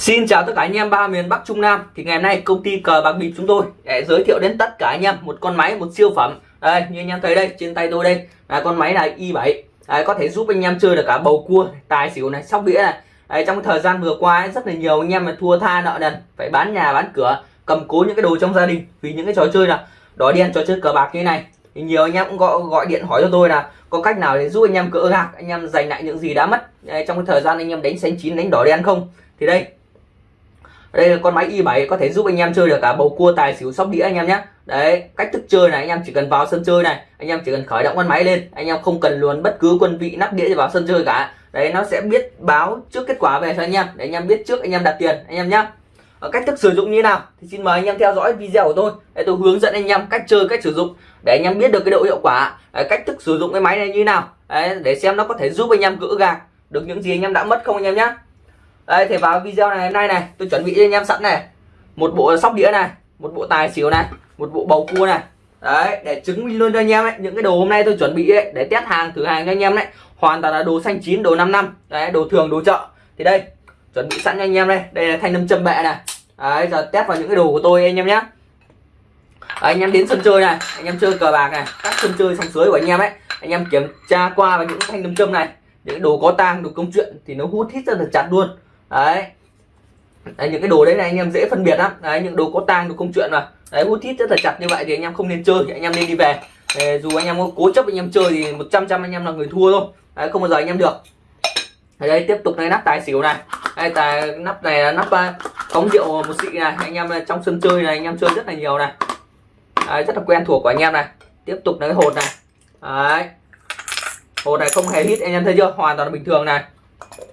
Xin chào tất cả anh em ba miền Bắc Trung Nam. Thì ngày hôm nay công ty cờ bạc bịp chúng tôi để giới thiệu đến tất cả anh em một con máy một siêu phẩm. Đây như anh em thấy đây trên tay tôi đây. Là con máy là i7 đấy, có thể giúp anh em chơi được cả bầu cua tài xỉu này sóc đĩa này. Đấy, trong thời gian vừa qua ấy, rất là nhiều anh em mà thua tha nợ nần phải bán nhà bán cửa cầm cố những cái đồ trong gia đình. Vì những cái trò chơi là đỏ đen trò chơi cờ bạc như này. Thì nhiều anh em cũng gọi gọi điện hỏi cho tôi là có cách nào để giúp anh em cỡ gạc anh em giành lại những gì đã mất. Đấy, trong cái thời gian anh em đánh xanh chín đánh đỏ đen không? Thì đây đây là con máy i7 có thể giúp anh em chơi được cả bầu cua tài xỉu sóc đĩa anh em nhé đấy cách thức chơi này anh em chỉ cần vào sân chơi này anh em chỉ cần khởi động con máy lên anh em không cần luồn bất cứ quân vị nắp đĩa vào sân chơi cả đấy nó sẽ biết báo trước kết quả về cho anh em để anh em biết trước anh em đặt tiền anh em nhé ở cách thức sử dụng như nào thì xin mời anh em theo dõi video của tôi để tôi hướng dẫn anh em cách chơi cách sử dụng để anh em biết được cái độ hiệu quả đấy, cách thức sử dụng cái máy này như nào đấy, để xem nó có thể giúp anh em gỡ gạc được những gì anh em đã mất không anh em nhé đây thì vào video này hôm nay này. Tôi chuẩn bị cho anh em sẵn này. Một bộ sóc đĩa này một bộ tài xỉu này một bộ bầu cua này. Đấy để chứng minh luôn cho anh em ấy những cái đồ hôm nay tôi chuẩn bị ấy, để test hàng thử hàng cho anh em đấy hoàn toàn là đồ xanh chín đồ 5 năm. Đấy đồ thường đồ chợ. Thì đây chuẩn bị sẵn cho anh em đây. Đây là thanh nâm châm bệ này. Đấy giờ test vào những cái đồ của tôi anh em nhé anh em đến sân chơi này anh em chơi cờ bạc này các sân chơi sòng suối của anh em ấy anh em kiểm tra qua vào những thanh nâm châm này. Những đồ có tang đồ công chuyện thì nó hút hít rất là chặt luôn đấy đấy, những cái đồ đấy này anh em dễ phân biệt lắm đấy những đồ có tang đồ công chuyện mà đấy hút thít rất là chặt như vậy thì anh em không nên chơi thì anh em nên đi về đấy, dù anh em có cố chấp anh em chơi thì 100 trăm anh em là người thua thôi đấy, không bao giờ anh em được đấy tiếp tục này nắp tài xỉu này đây tài nắp này là nắp cống rượu một xị này anh em trong sân chơi này anh em chơi rất là nhiều này đấy, rất là quen thuộc của anh em này tiếp tục là cái hột này đấy hột này không hề hít anh em thấy chưa hoàn toàn là bình thường này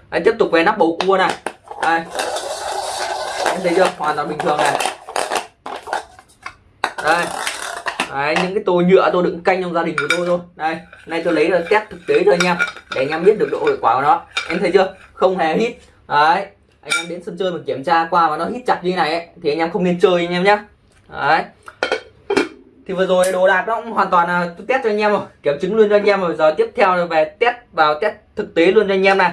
anh tiếp tục về nắp bầu cua này. Đây. Anh thấy chưa? Hoàn toàn bình thường này. Đây. Đấy, những cái tô nhựa tôi đựng canh trong gia đình của tôi thôi. Đây nay tôi lấy là test thực tế thôi anh em để anh em biết được độ hiệu quả của nó. Em thấy chưa? Không hề hít. Đấy. Anh em đến sân chơi mà kiểm tra qua mà nó hít chặt như này ấy, thì anh em không nên chơi anh em nhé đấy. Thì vừa rồi đồ đạc nó cũng hoàn toàn là tôi test cho anh em rồi kiểm chứng luôn cho anh em rồi. Giờ tiếp theo là về test vào test thực tế luôn cho anh em này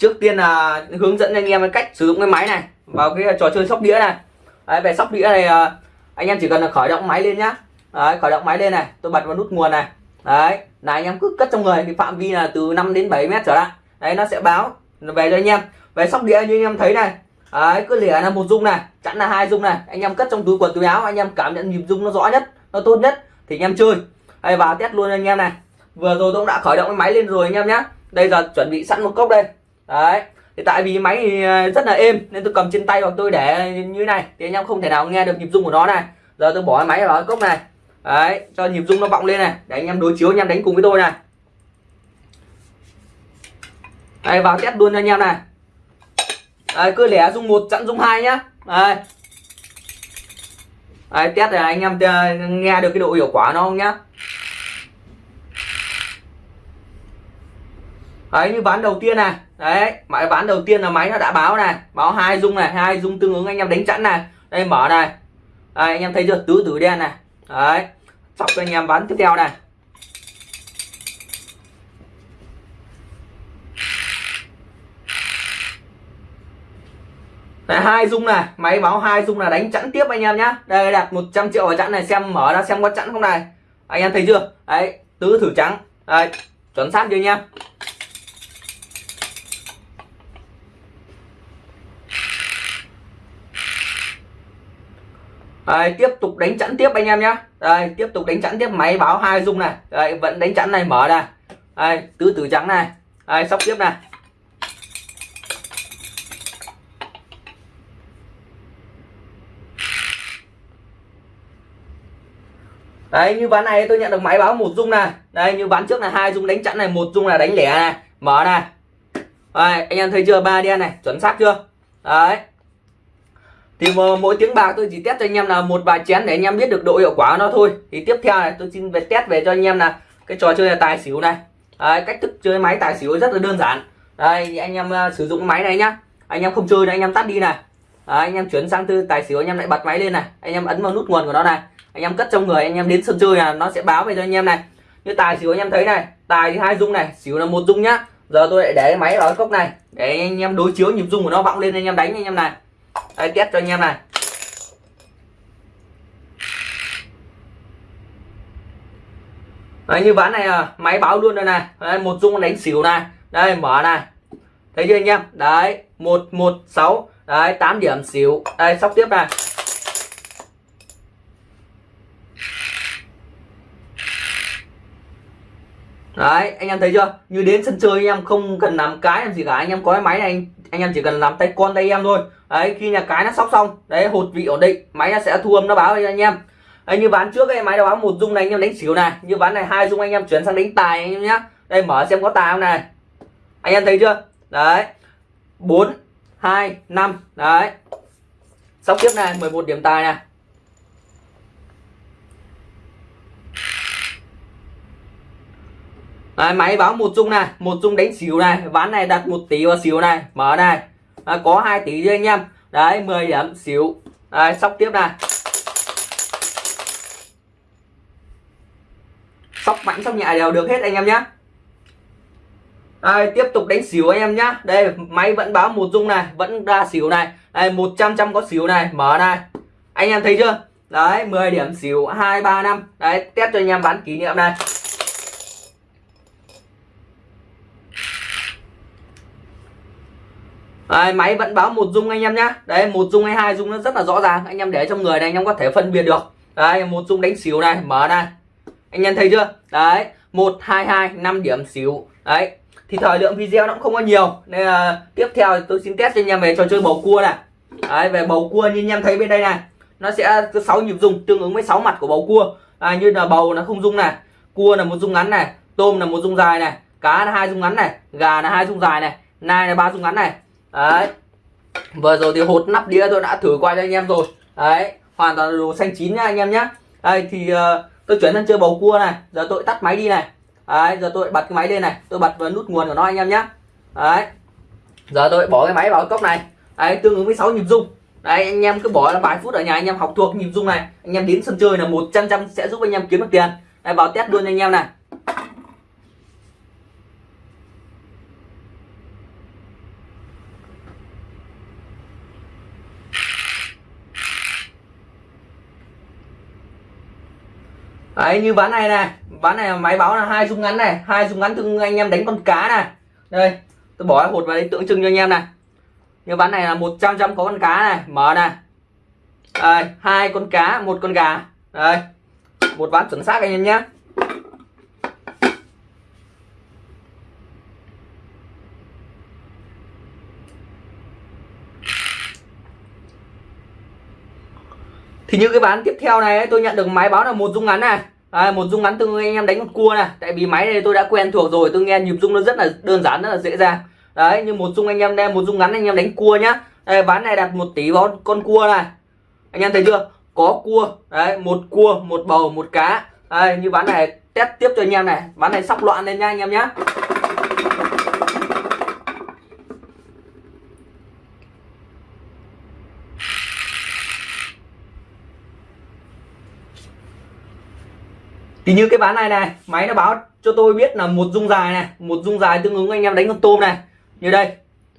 trước tiên là hướng dẫn anh em cách sử dụng cái máy này vào cái trò chơi sóc đĩa này. Đấy, về sóc đĩa này à, anh em chỉ cần là khởi động máy lên nhá. Đấy, khởi động máy lên này tôi bật vào nút nguồn này. Đấy là anh em cứ cất trong người thì phạm vi là từ 5 đến 7 mét trở lại. Đấy nó sẽ báo về cho anh em. Về sóc đĩa như anh em thấy này đấy cứ lìa là một dung này chẵn là hai dung này. Anh em cất trong túi quần túi áo anh em cảm nhận nhịp dung nó rõ nhất nó tốt nhất thì anh em chơi. Đây vào test luôn anh em này. Vừa rồi tôi cũng đã khởi động cái máy lên rồi anh em nhé đây giờ chuẩn bị sẵn một cốc đây đấy. Thì tại vì máy thì ờ, rất là êm nên tôi cầm trên tay hoặc tôi để như này thì anh em không thể nào nghe được nhịp rung của nó này. Giờ tôi bỏ máy vào cái cốc này. Đấy cho nhịp rung nó vọng lên này để anh em đối chiếu anh em đánh cùng với tôi này. Đây vào test luôn cho anh em này. Đấy, cứ lẻ rung một chặn rung hai nhá. Đấy. đấy, test này anh em ờ, nghe được cái độ hiệu quả nó không nhá. Đấy như ván đầu tiên này. Đấy máy ván đầu tiên là máy nó đã báo này. Báo hai dung này hai dung tương ứng anh em đánh chẵn này. Đây mở này. Đây anh em thấy chưa? Tứ tử đen này. Đấy sóc cho anh em ván tiếp theo này. Đấy, hai dung này. Máy báo hai dung là đánh chẵn tiếp anh em nhá. Đây đặt 100 triệu vào chẵn này xem mở ra xem có chẵn không này. Anh em thấy chưa? Đấy tứ thử trắng. Đấy chuẩn xác chưa anh em? Đây, tiếp tục đánh chẵn tiếp anh em nhé đây tiếp tục đánh chẵn tiếp. Máy báo hai dung này. Đây vẫn đánh chẵn này mở này đây tứ tử trắng này. Đây sóc tiếp này. Đấy như ván này tôi nhận được máy báo một dung này. Đây như ván trước là hai dung đánh chẵn này một dung là đánh lẻ này. Mở này. Đây, anh em thấy chưa? Ba đen này chuẩn xác chưa? Đấy thì mỗi tiếng bạc tôi chỉ test cho anh em là một vài chén để anh em biết được độ hiệu quả của nó thôi thì tiếp theo này tôi xin về test về cho anh em là cái trò chơi là tài xỉu này Đấy, cách thức chơi máy tài xỉu rất là đơn giản đây anh em uh, sử dụng máy này nhá anh em không chơi thì anh em tắt đi này Đấy, anh em chuyển sang tư tài xỉu anh em lại bật máy lên này anh em ấn vào nút nguồn của nó này anh em cất trong người anh em đến sân chơi là nó sẽ báo về cho anh em này như tài xỉu anh em thấy này tài thì hai dung này xỉu là một dung nhá giờ tôi lại để máy vào cái cốc này để anh em đối chiếu nhịp rung của nó vọng lên anh em đánh anh em này đấy test cho anh em này. Đấy, như ván này à, máy báo luôn đây này. Đấy, một dung đánh xỉu này. Đây mở này. Thấy chưa anh em? Đấy một một sáu. Đấy 8 điểm xỉu. Đây sóc tiếp này. Đấy anh em thấy chưa? Như đến sân chơi anh em không cần làm cái làm gì cả. Anh em có cái máy này anh anh em chỉ cần làm tay con tay em thôi. Đấy khi nhà cái nó sóc xong đấy hột vị ổn định máy nó sẽ thu âm nó báo cho anh em. Đấy, như ván trước cái máy nó báo một dung này anh em đánh xỉu này. Như ván này hai dung anh em chuyển sang đánh tài anh em nhé đây mở xem có tài không này. Anh em thấy chưa? Đấy. 4 2 5 đấy. Sóc tiếp này 11 điểm tài này. Đấy, máy báo một dung này một dung đánh xỉu này ván này đặt một tỷ vào xỉu này mở này. À, có hai tỷ cho anh em. Đấy 10 điểm xỉu. Đấy, sóc tiếp này. Sóc mạnh sóc nhẹ đều được hết anh em nhé đây, tiếp tục đánh xỉu anh em nhá. Đây máy vẫn báo một dung này vẫn ra xỉu này. Đây 100 trăm có xỉu này mở này. Anh em thấy chưa? Đấy 10 điểm xỉu 2 3 năm. Đấy test cho anh em bán kỷ niệm này. Đấy, máy vẫn báo một dung anh em nhá. Đấy một dung hay hai dung nó rất là rõ ràng. Anh em để trong người này anh em có thể phân biệt được. Đấy một dung đánh xỉu này mở này. Anh em thấy chưa? Đấy một hai hai năm điểm xỉu. Đấy thì thời lượng video nó cũng không có nhiều. Nên là tiếp theo tôi xin test cho anh em về trò chơi bầu cua này. Đấy, về bầu cua như anh em thấy bên đây này. Nó sẽ có 6 nhịp dung tương ứng với 6 mặt của bầu cua. À, như là bầu nó không dung này cua là một dung ngắn này tôm là một dung dài này cá là hai dung ngắn này gà là hai dung dài này nai là ba dung ngắn này đấy. Vừa rồi thì hột nắp đĩa tôi đã thử qua cho anh em rồi. Đấy hoàn toàn đồ xanh chín nha anh em nhé đây thì uh, tôi chuyển sang chơi bầu cua này. Giờ tôi tắt máy đi này. Đấy giờ tôi bật cái máy lên này. Tôi bật vào nút nguồn của nó anh em nhé đấy. Giờ tôi bỏ cái máy vào cốc này. Đấy tương ứng với 6 nhịp rung. Đấy anh em cứ bỏ là vài phút ở nhà anh em học thuộc nhịp rung này. Anh em đến sân chơi là một trăm trăm sẽ giúp anh em kiếm được tiền. Đây vào test luôn anh em này. Đấy, như ván này này. Ván này máy báo là hai dung ngắn này. Hai dung ngắn thương anh em đánh con cá này. Đây, tôi bỏ hột vào đây, tượng trưng cho anh em này. Như ván này là 100 trăm có con cá này. Mở này. Đây, hai con cá, một con gà. Đây, một ván chuẩn xác anh em nhé. Thì như cái ván tiếp theo này tôi nhận được máy báo là một dung ngắn này. À, một dung ngắn tương anh em đánh một cua này. Tại vì máy này tôi đã quen thuộc rồi tôi nghe nhịp dung nó rất là đơn giản rất là dễ dàng. Đấy như một dung anh em đem một dung ngắn anh em đánh cua nhá. Đây, ván này đặt một tỷ vào con cua này. Anh em thấy chưa? Có cua đấy một cua một bầu một cá. Đây, như ván này test tiếp cho anh em này. Ván này sóc loạn lên nha anh em nhé thì như cái ván này này, máy nó báo cho tôi biết là một dung dài này, một dung dài tương ứng anh em đánh con tôm này. Như đây.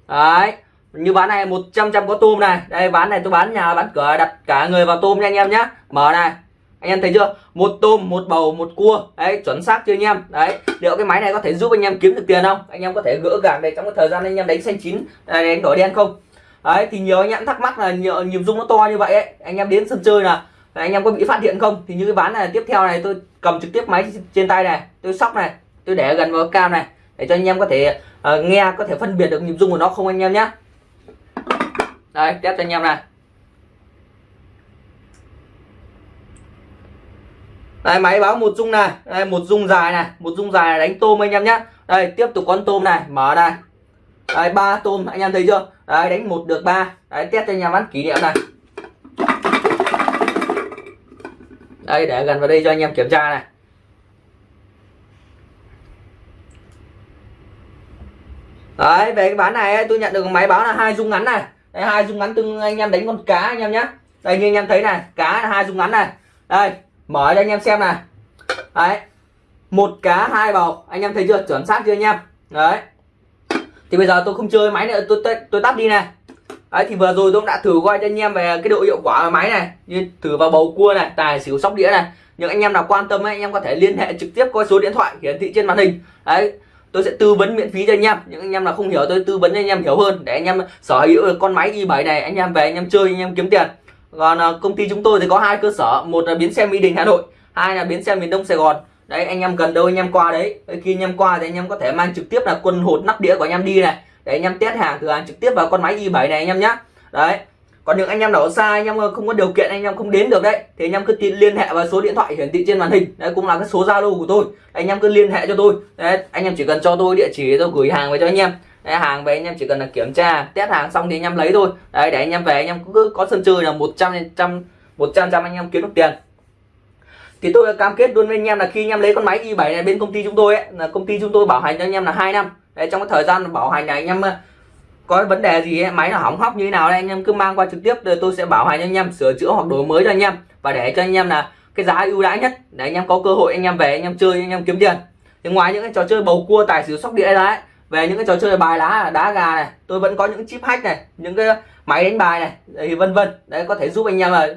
Đấy. Như ván này 100 trăm có tôm này. Đây, ván này tôi bán nhà, bán cửa, đặt cả người vào tôm nha anh em nhé mở này. Anh em thấy chưa? Một tôm, một bầu, một cua. Đấy, chuẩn xác chưa anh em? Đấy. Liệu cái máy này có thể giúp anh em kiếm được tiền không? Anh em có thể gỡ gạc đây trong cái thời gian anh em đánh xanh chín à, đánh đỏ đen không? Đấy, thì nhiều anh em thắc mắc là nhiều nhịp dung nó to như vậy ấy. Anh em đến sân chơi là anh em có bị phát hiện không? Thì như cái ván này tiếp theo này tôi cầm trực tiếp máy trên tay này tôi sóc này tôi để gần vào cam này để cho anh em có thể uh, nghe có thể phân biệt được nhịp rung của nó không anh em nhé đây test cho anh em này. Đây máy báo một rung này đây một rung dài này một rung dài này đánh tôm anh em nhé đây tiếp tục con tôm này mở này. Đây ba tôm anh em thấy chưa? Đấy đánh một được ba. Đấy test cho anh em bán kỷ niệm này. Đây để gần vào đây cho anh em kiểm tra này. Đấy về cái bán này tôi nhận được máy báo là hai dung ngắn này. Đây hai dung ngắn từng anh em đánh con cá anh em nhé đây như anh em thấy này cá là hai dung ngắn này. Đây mở cho anh em xem này. Đấy một cá hai bầu. Anh em thấy chưa? Chuẩn xác chưa anh em? Đấy. Thì bây giờ tôi không chơi máy nữa tôi tôi, tôi tắt đi này đấy thì vừa rồi tôi cũng đã thử coi cho anh em về cái độ hiệu quả của máy này như thử vào bầu cua này tài xỉu sóc đĩa này những anh em nào quan tâm ấy, anh em có thể liên hệ trực tiếp qua số điện thoại hiển thị trên màn hình đấy tôi sẽ tư vấn miễn phí cho anh em những anh em nào không hiểu tôi tư vấn cho anh em hiểu hơn để anh em sở hữu được con máy i7 này anh em về anh em chơi anh em kiếm tiền còn công ty chúng tôi thì có hai cơ sở một là bến xe mỹ đình hà nội hai là bến xe miền đông sài gòn đấy anh em cần đâu anh em qua đấy khi anh em qua thì anh em có thể mang trực tiếp là quân hột nắp đĩa của anh em đi này để anh em test hàng thử hàng trực tiếp vào con máy i7 này anh em nhé đấy còn những anh em nào ở xa anh em không có điều kiện anh em không đến được đấy thì anh em cứ liên hệ vào số điện thoại hiển thị trên màn hình đấy cũng là cái số zalo của tôi anh em cứ liên hệ cho tôi đấy anh em chỉ cần cho tôi địa chỉ tôi gửi hàng về cho anh em đấy, hàng về anh em chỉ cần là kiểm tra test hàng xong thì anh em lấy thôi đấy để anh em về anh em cứ có sân chơi là 100 trăm một trăm anh em kiếm được tiền thì tôi cam kết luôn với anh em là khi anh em lấy con máy i7 này bên công ty chúng tôi ấy là công ty chúng tôi bảo hành cho anh em là hai năm đấy, trong cái thời gian bảo hành này anh em có vấn đề gì ấy, máy nó hỏng hóc như thế nào đây anh em cứ mang qua trực tiếp rồi tôi sẽ bảo hành cho anh em sửa chữa hoặc đổi mới cho anh em. Và để cho anh em là cái giá ưu đãi nhất để anh em có cơ hội anh em về anh em chơi anh em kiếm tiền. Thì ngoài những cái trò chơi bầu cua tài xỉu sóc đĩa đấy về những cái trò chơi bài lá đá gà này tôi vẫn có những chip hack này những cái máy đánh bài này thì vân vân. Đấy có thể giúp anh em là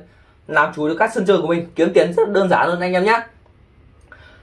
làm chủ được các sân chơi của mình kiếm tiền rất đơn giản hơn anh em nhé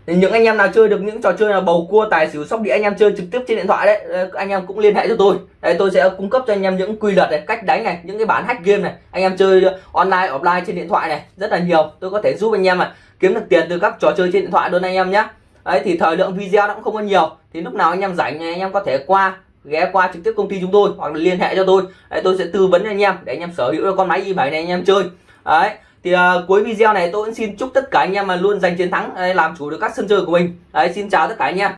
thì những anh em nào chơi được những trò chơi là bầu cua tài xỉu sóc đĩa anh em chơi trực tiếp trên điện thoại đấy anh em cũng liên hệ cho tôi đây tôi sẽ cung cấp cho anh em những quy luật này cách đánh này những cái bản hack game này anh em chơi online offline trên điện thoại này rất là nhiều tôi có thể giúp anh em mà kiếm được tiền từ các trò chơi trên điện thoại luôn anh em nhé đấy thì thời lượng video nó cũng không có nhiều thì lúc nào anh em rảnh anh em có thể qua ghé qua trực tiếp công ty chúng tôi hoặc là liên hệ cho tôi đấy, tôi sẽ tư vấn cho anh em để anh em sở hữu được con máy i7 này anh em chơi đấy thì uh, cuối video này tôi cũng xin chúc tất cả anh em mà luôn giành chiến thắng đấy, làm chủ được các sân chơi của mình. Đấy xin chào tất cả anh em.